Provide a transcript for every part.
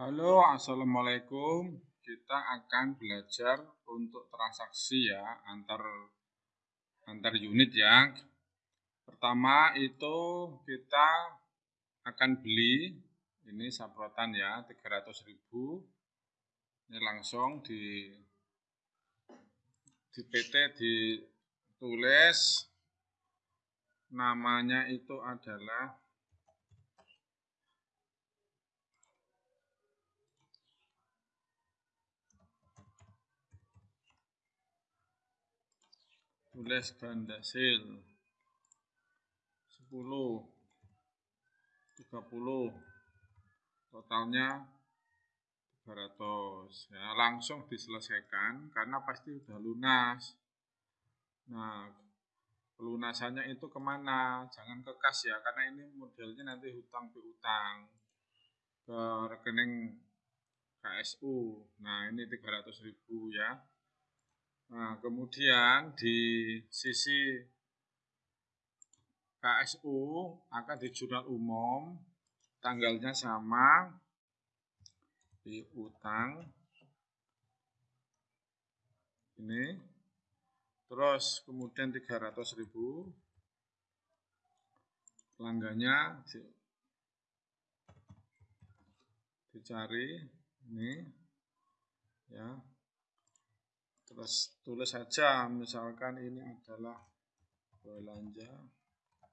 Halo, Assalamualaikum. Kita akan belajar untuk transaksi ya antar antar unit ya. Pertama itu kita akan beli ini saprotan ya 300.000. Ini langsung di di PT ditulis namanya itu adalah tulis gandasil 10 30 totalnya 300 ya langsung diselesaikan karena pasti sudah lunas. Nah pelunasannya itu ke mana? Jangan ke kas ya karena ini modelnya nanti hutang piutang ke rekening KSU nah ini 300.000 ya Nah, kemudian di sisi KSU akan di jurnal umum, tanggalnya sama, di utang, ini, terus kemudian 300 ribu, pelanggannya di, dicari, ini, ya, terus tulis saja misalkan ini adalah belanja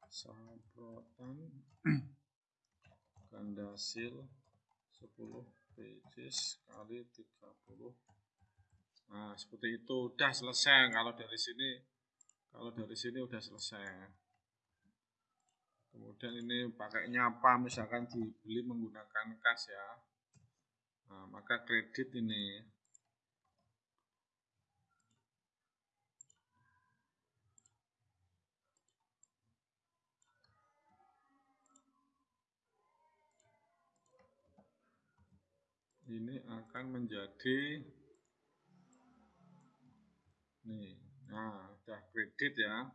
saprotan gandasil 10 pages kali 30 nah seperti itu. Udah selesai. Kalau dari sini kalau dari sini udah selesai. Kemudian ini pakainya apa? Misalkan dibeli menggunakan kas ya. Nah, maka kredit ini ini akan menjadi nih nah udah kredit ya.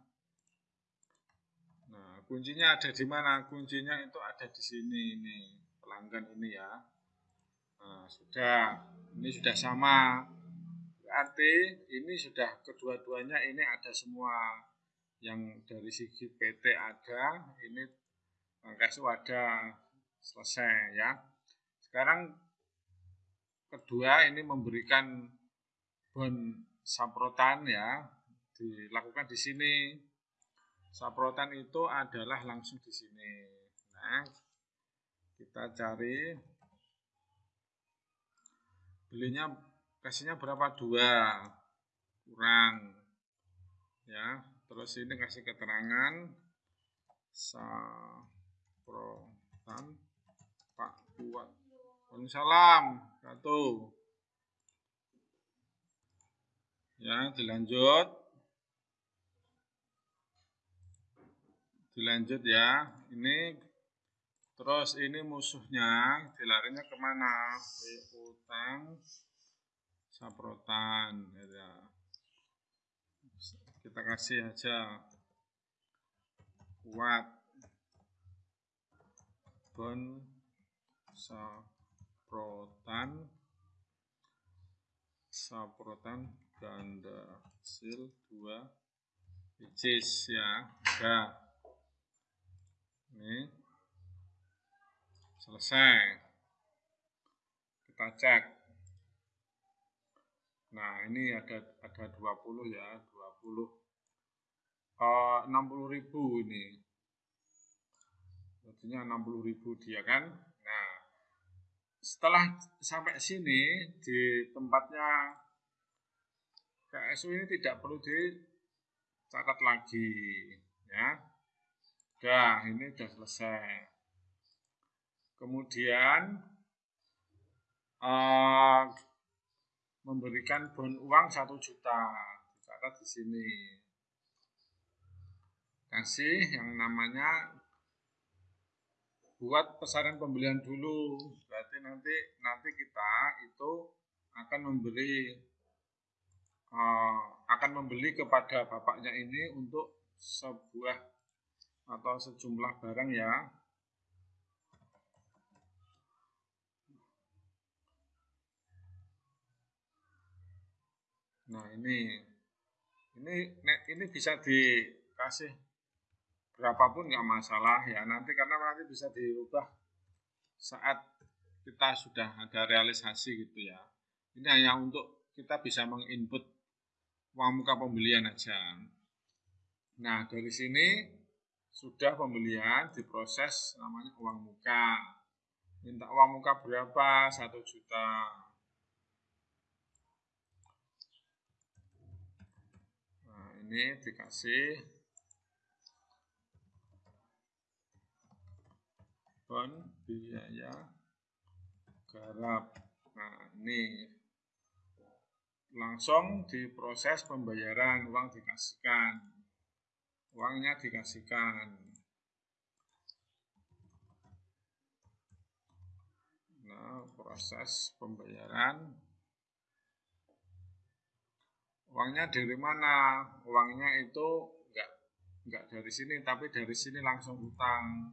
Nah kuncinya ada di mana? Kuncinya itu ada di sini ini pelanggan ini ya. Nah sudah ini sudah sama. Berarti ini sudah kedua-duanya ini ada semua. Yang dari segi PT ada ini Bangkasu ada. Selesai ya. Sekarang kedua ini memberikan bon saprotan ya. Dilakukan di sini. Saprotan itu adalah langsung di sini. Nah kita cari. Belinya kasihnya berapa? Dua. Kurang. Ya terus ini kasih keterangan. Saprotan Pak Kuat Waalaikumsalam satu. Ya, dilanjut. Dilanjut ya. Ini terus ini musuhnya dilarinya ke mana? Utang saprotan ya. Kita kasih aja kuat bon saprotan saprotan. Saprotan ganda sil 2 biji ya ini. Selesai. Kita cek. Nah ini ada ada 20 ya 20 uh, 60 ribu ini. Artinya 60 ribu dia kan setelah sampai sini di tempatnya KSU ini tidak perlu dicatat lagi ya Dah, ini sudah selesai. Kemudian uh, memberikan bon uang satu juta, dicatat di sini. Kasih yang namanya buat pesanan pembelian dulu berarti nanti nanti kita itu akan memberi uh, akan membeli kepada bapaknya ini untuk sebuah atau sejumlah barang ya. Nah ini ini ini bisa dikasih berapapun nggak masalah ya. Nanti karena nanti bisa dirubah saat kita sudah ada realisasi gitu ya. Ini hanya untuk kita bisa menginput uang muka pembelian aja. Nah dari sini sudah pembelian diproses namanya uang muka minta uang muka berapa satu juta nah ini dikasih bon biaya garap. Nah ini langsung diproses pembayaran uang dikasihkan. Uangnya dikasihkan. Proses pembayaran. Uangnya dari mana? Uangnya itu enggak enggak dari sini tapi dari sini langsung utang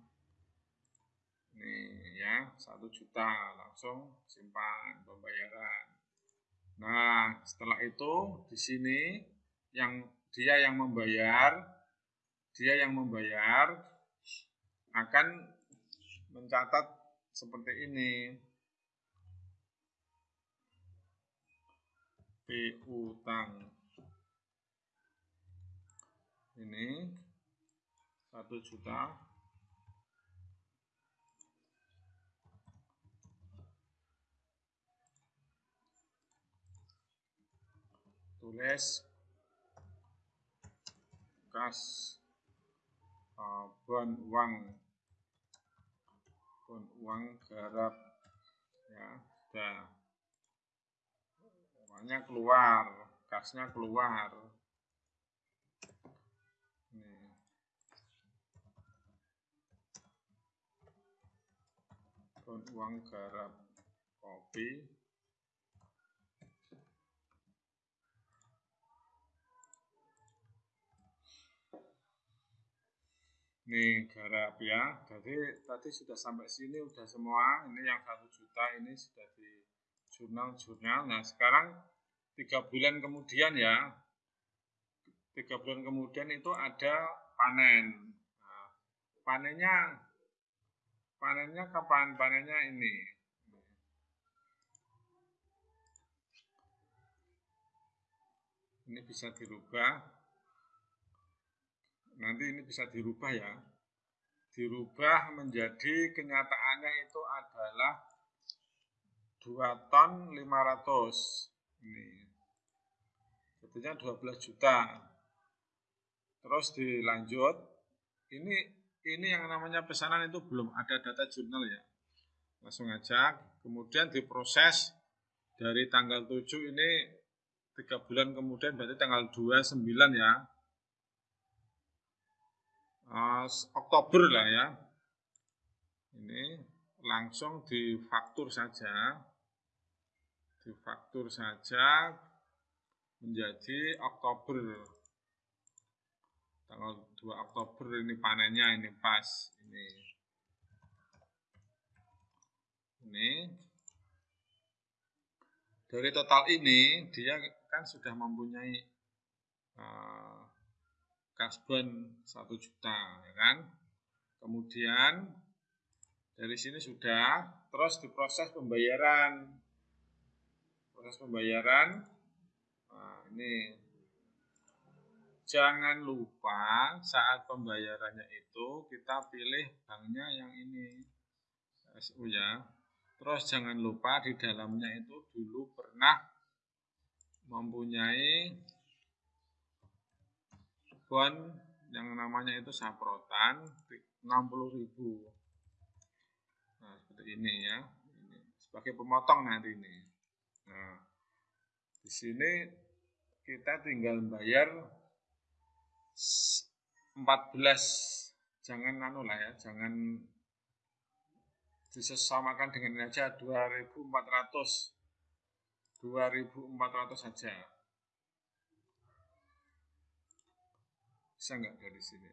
nih ya satu juta langsung simpan pembayaran. Nah setelah itu di sini yang dia yang membayar dia yang membayar akan mencatat seperti ini. Piutang ini satu juta tulis. Kas. Uh, bon uang bon uang garap. Ya sudah uangnya keluar, kasnya keluar. Uang garap. Kopi. Nih garap ya. Jadi tadi sudah sampai sini udah semua. Ini yang satu juta ini sudah di jurnal-jurnal. Nah sekarang tiga bulan kemudian ya, tiga bulan kemudian itu ada panen. Nah, panennya, panennya kapan? Panennya ini. Ini bisa dirubah. Nanti ini bisa dirubah ya. Dirubah menjadi kenyataannya itu adalah 2 ton 500 ini. Jadinya 12 juta. Terus dilanjut. Ini ini yang namanya pesanan itu belum ada data jurnal ya. Langsung aja kemudian diproses dari tanggal 7 ini tiga bulan kemudian berarti tanggal 29 ya uh, Oktober lah ya. Ini langsung difaktur saja. Difaktur saja menjadi Oktober. Tanggal 2 Oktober ini panennya ini pas ini. Ini. Dari total ini dia kan sudah mempunyai uh, kasbon 1 juta ya kan? Kemudian dari sini sudah terus diproses pembayaran. Proses pembayaran nah, ini. Jangan lupa saat pembayarannya itu kita pilih banknya yang ini. SU ya. Terus jangan lupa di dalamnya itu dulu pernah mempunyai bon yang namanya itu saprotan 60.000 nah seperti ini ya. Ini sebagai pemotong nanti ini. Nah, di sini kita tinggal bayar 14 jangan anu lah ya, jangan disesamakan dengan ini aja 2400 2400 saja bisa nggak dari sini?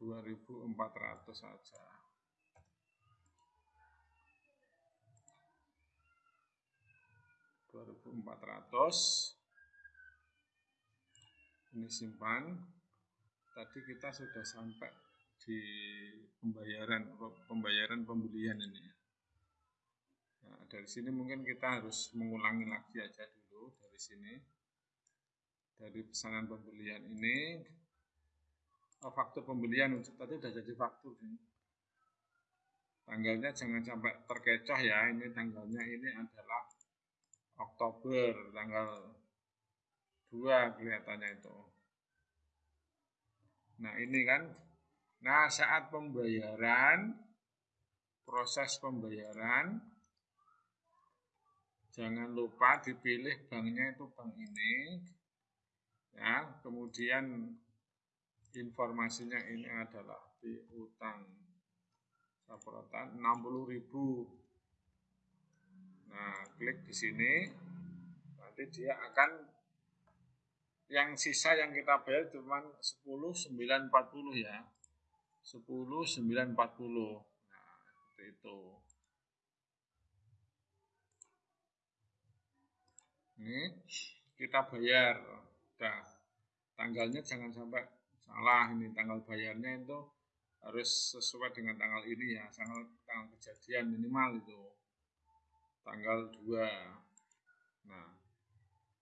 2400 saja 2000 ini simpan. Tadi kita sudah sampai di pembayaran pembayaran pembelian ini. Nah, dari sini mungkin kita harus mengulangi lagi aja dulu dari sini dari pesanan pembelian ini oh, faktur pembelian tadi sudah jadi faktur ini. Tanggalnya jangan sampai terkecoh ya ini tanggalnya ini adalah Oktober tanggal 2 kelihatannya itu. Nah ini kan nah saat pembayaran proses pembayaran jangan lupa dipilih banknya itu bank ini ya kemudian informasinya ini adalah piutang Saprotan 60.000. Nah, klik di sini. Nanti dia akan yang sisa yang kita bayar cuma 10.940 ya. 10.940. Nah, seperti itu. Ini kita bayar. Udah. Tanggalnya jangan sampai salah. Ini tanggal bayarnya itu harus sesuai dengan tanggal ini ya. Tanggal, tanggal kejadian minimal itu. Tanggal 2 nah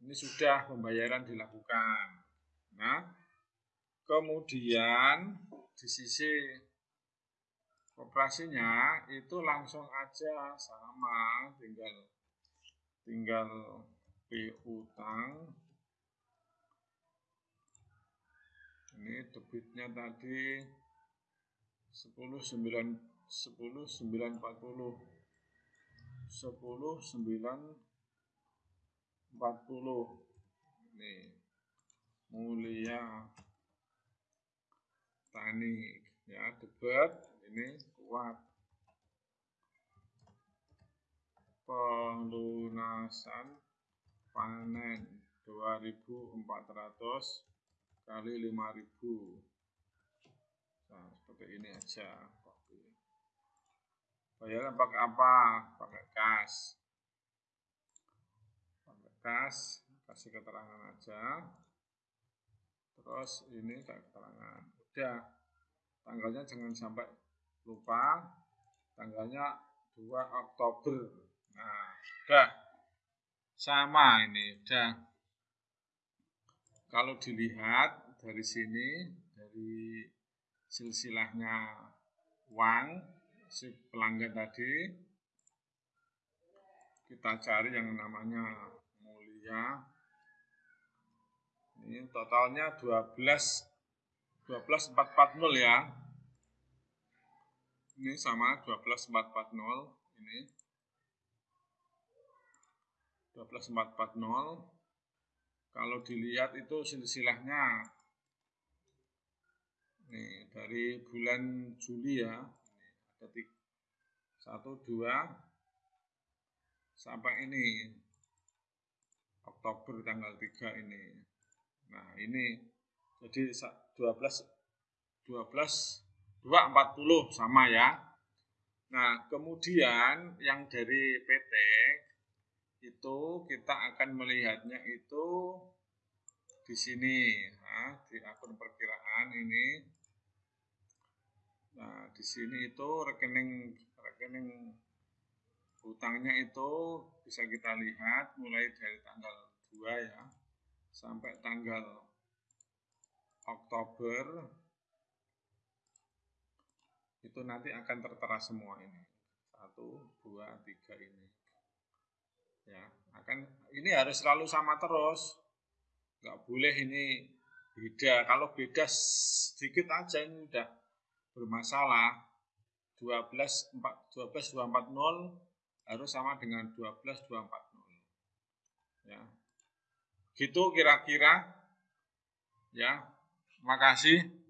ini sudah pembayaran dilakukan. Nah kemudian di sisi operasinya itu langsung aja sama tinggal tinggal piutang ini debitnya tadi sepuluh sembilan sepuluh sembilan empat puluh. Sepuluh sembilan empat puluh. Nih mulia tani ya debat ini kuat. Pelunasan panen 2400 kali 5000 Nah, seperti ini aja. Bayarnya pakai apa? Pakai kas. Pakai kas, kasih keterangan aja. Terus ini kayak keterangan. Udah. Tanggalnya jangan sampai lupa. Tanggalnya 2 Oktober. Nah, udah. Sama ini, udah. Kalau dilihat dari sini, dari silsilahnya uang si pelanggan tadi kita cari yang namanya mulia. Ini totalnya 12 12440 ya. Ini sama 12440 ini. 12440 kalau dilihat itu silsilahnya Nih, dari bulan Juli ya. Ada tiga, satu, dua, sampai ini Oktober tanggal 3 ini. Nah, ini jadi 12 12 2 40 sama ya. Nah, kemudian yang dari PT itu kita akan melihatnya itu di sini, nah, di akun perkiraan ini. Nah, di sini itu rekening rekening hutangnya itu bisa kita lihat mulai dari tanggal 2 ya sampai tanggal Oktober. Itu nanti akan tertera semua ini. Satu dua tiga ini ya akan ini harus selalu sama terus. Nggak boleh ini beda. Kalau beda sedikit aja ini udah bermasalah. 12 4, 12 240 harus sama dengan 12 240 ya. Gitu kira-kira. Ya makasih